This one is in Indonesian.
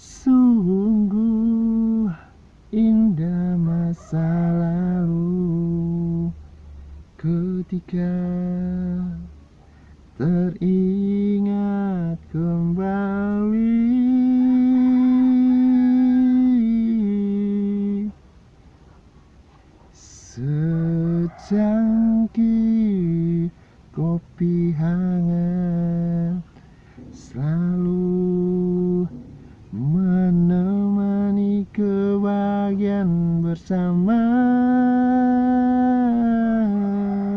Sungguh indah masa lalu Ketika teringat kembali. Secangkir kopi hangat kebahagiaan bersama.